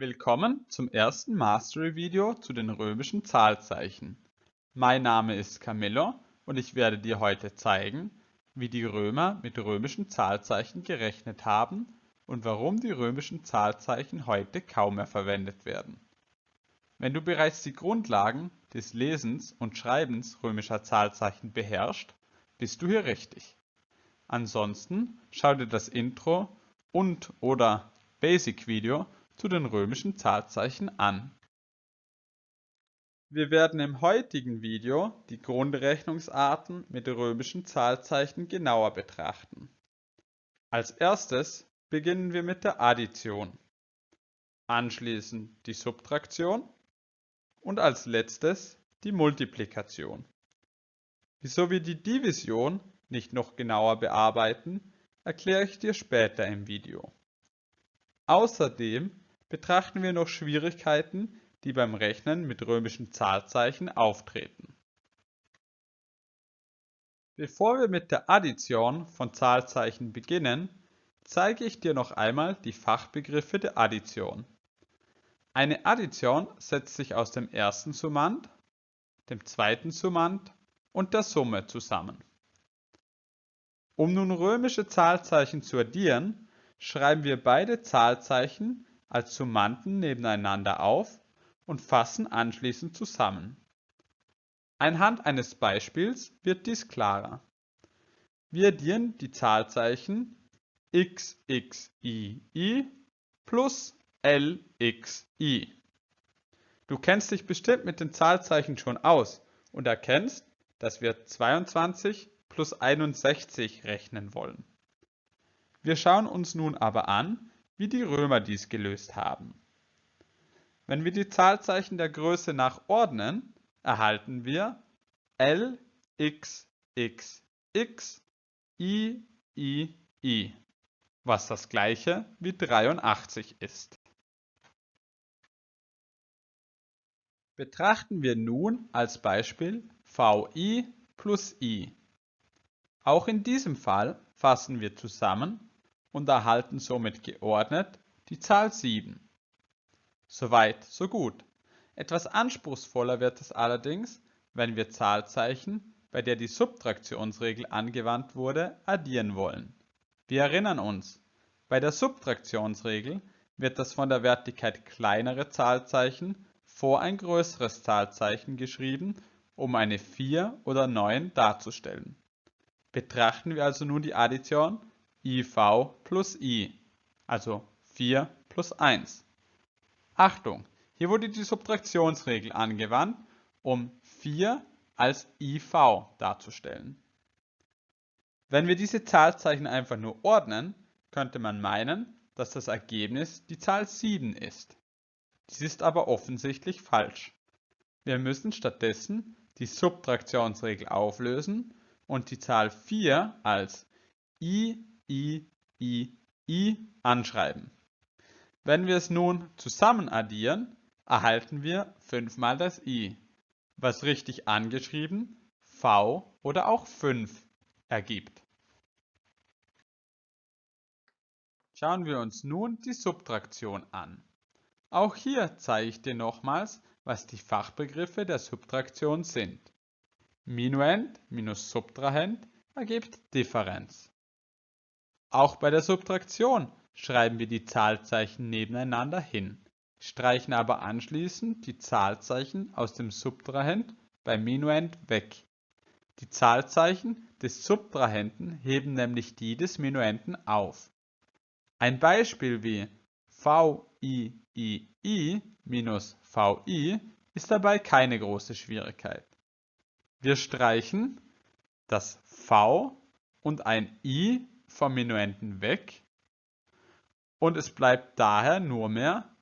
Willkommen zum ersten Mastery-Video zu den römischen Zahlzeichen. Mein Name ist Camillo und ich werde dir heute zeigen, wie die Römer mit römischen Zahlzeichen gerechnet haben und warum die römischen Zahlzeichen heute kaum mehr verwendet werden. Wenn du bereits die Grundlagen des Lesens und Schreibens römischer Zahlzeichen beherrschst, bist du hier richtig. Ansonsten schau dir das Intro und oder Basic-Video zu den römischen Zahlzeichen an. Wir werden im heutigen Video die Grundrechnungsarten mit römischen Zahlzeichen genauer betrachten. Als erstes beginnen wir mit der Addition, anschließend die Subtraktion und als letztes die Multiplikation. Wieso wir die Division nicht noch genauer bearbeiten, erkläre ich dir später im Video. Außerdem betrachten wir noch Schwierigkeiten, die beim Rechnen mit römischen Zahlzeichen auftreten. Bevor wir mit der Addition von Zahlzeichen beginnen, zeige ich dir noch einmal die Fachbegriffe der Addition. Eine Addition setzt sich aus dem ersten Summand, dem zweiten Summand und der Summe zusammen. Um nun römische Zahlzeichen zu addieren, schreiben wir beide Zahlzeichen als Summanden nebeneinander auf und fassen anschließend zusammen. Anhand eines Beispiels wird dies klarer. Wir addieren die Zahlzeichen xxii plus lxi. Du kennst dich bestimmt mit den Zahlzeichen schon aus und erkennst, dass wir 22 plus 61 rechnen wollen. Wir schauen uns nun aber an, wie die Römer dies gelöst haben. Wenn wir die Zahlzeichen der Größe nach ordnen, erhalten wir L, X, X, X, I, I, I, was das gleiche wie 83 ist. Betrachten wir nun als Beispiel VI plus I. Auch in diesem Fall fassen wir zusammen und erhalten somit geordnet die Zahl 7. Soweit, so gut. Etwas anspruchsvoller wird es allerdings, wenn wir Zahlzeichen, bei der die Subtraktionsregel angewandt wurde, addieren wollen. Wir erinnern uns, bei der Subtraktionsregel wird das von der Wertigkeit kleinere Zahlzeichen vor ein größeres Zahlzeichen geschrieben, um eine 4 oder 9 darzustellen. Betrachten wir also nun die Addition IV plus I, also 4 plus 1. Achtung, hier wurde die Subtraktionsregel angewandt, um 4 als IV darzustellen. Wenn wir diese Zahlzeichen einfach nur ordnen, könnte man meinen, dass das Ergebnis die Zahl 7 ist. Dies ist aber offensichtlich falsch. Wir müssen stattdessen die Subtraktionsregel auflösen und die Zahl 4 als i i, i, i anschreiben. Wenn wir es nun zusammen addieren, erhalten wir 5 mal das i, was richtig angeschrieben v oder auch 5 ergibt. Schauen wir uns nun die Subtraktion an. Auch hier zeige ich dir nochmals, was die Fachbegriffe der Subtraktion sind. Minuend minus Subtrahend ergibt Differenz. Auch bei der Subtraktion schreiben wir die Zahlzeichen nebeneinander hin, streichen aber anschließend die Zahlzeichen aus dem Subtrahend beim Minuend weg. Die Zahlzeichen des Subtrahenden heben nämlich die des Minuenden auf. Ein Beispiel wie VIII minus VI ist dabei keine große Schwierigkeit. Wir streichen das V und ein I vom Minuenden weg und es bleibt daher nur mehr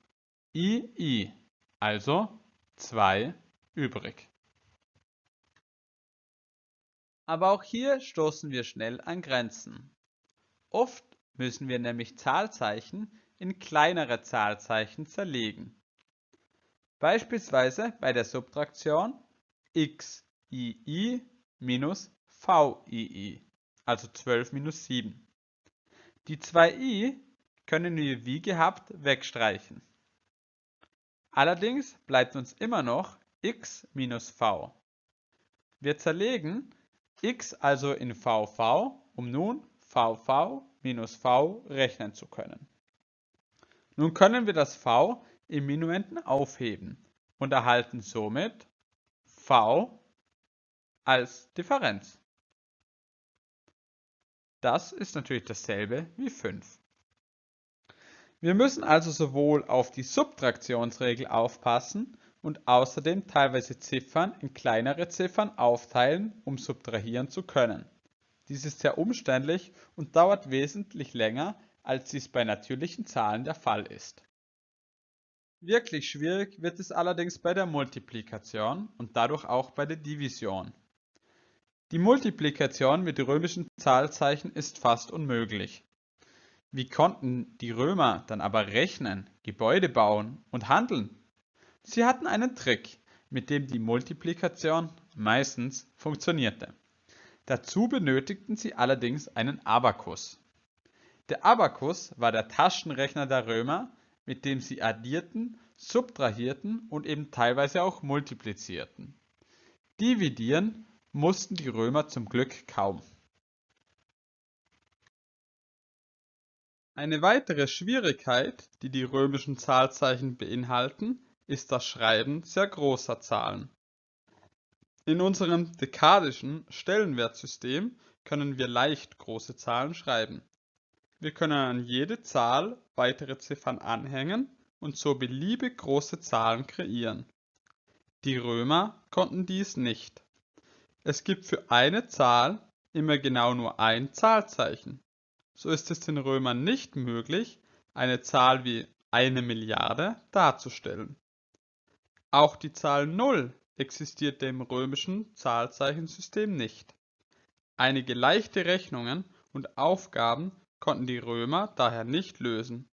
II, also 2 übrig. Aber auch hier stoßen wir schnell an Grenzen. Oft müssen wir nämlich Zahlzeichen in kleinere Zahlzeichen zerlegen. Beispielsweise bei der Subtraktion xii minus vii also 12 minus 7. Die 2i können wir wie gehabt wegstreichen. Allerdings bleibt uns immer noch x minus v. Wir zerlegen x also in vv, um nun vv minus v rechnen zu können. Nun können wir das v im Minuenden aufheben und erhalten somit v als Differenz. Das ist natürlich dasselbe wie 5. Wir müssen also sowohl auf die Subtraktionsregel aufpassen und außerdem teilweise Ziffern in kleinere Ziffern aufteilen, um subtrahieren zu können. Dies ist sehr umständlich und dauert wesentlich länger, als dies bei natürlichen Zahlen der Fall ist. Wirklich schwierig wird es allerdings bei der Multiplikation und dadurch auch bei der Division. Die Multiplikation mit römischen Zahlzeichen ist fast unmöglich. Wie konnten die Römer dann aber rechnen, Gebäude bauen und handeln? Sie hatten einen Trick, mit dem die Multiplikation meistens funktionierte. Dazu benötigten sie allerdings einen Abakus. Der Abakus war der Taschenrechner der Römer, mit dem sie addierten, subtrahierten und eben teilweise auch multiplizierten. Dividieren mussten die Römer zum Glück kaum. Eine weitere Schwierigkeit, die die römischen Zahlzeichen beinhalten, ist das Schreiben sehr großer Zahlen. In unserem dekadischen Stellenwertsystem können wir leicht große Zahlen schreiben. Wir können an jede Zahl weitere Ziffern anhängen und so beliebig große Zahlen kreieren. Die Römer konnten dies nicht. Es gibt für eine Zahl immer genau nur ein Zahlzeichen. So ist es den Römern nicht möglich, eine Zahl wie eine Milliarde darzustellen. Auch die Zahl 0 existierte im römischen Zahlzeichensystem nicht. Einige leichte Rechnungen und Aufgaben konnten die Römer daher nicht lösen.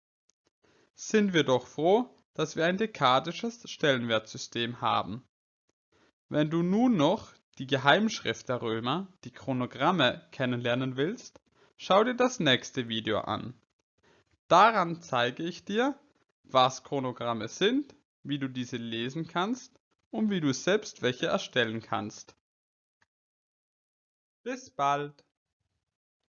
Sind wir doch froh, dass wir ein dekadisches Stellenwertsystem haben. Wenn du nun noch die Geheimschrift der Römer, die Chronogramme, kennenlernen willst, schau dir das nächste Video an. Daran zeige ich dir, was Chronogramme sind, wie du diese lesen kannst und wie du selbst welche erstellen kannst. Bis bald!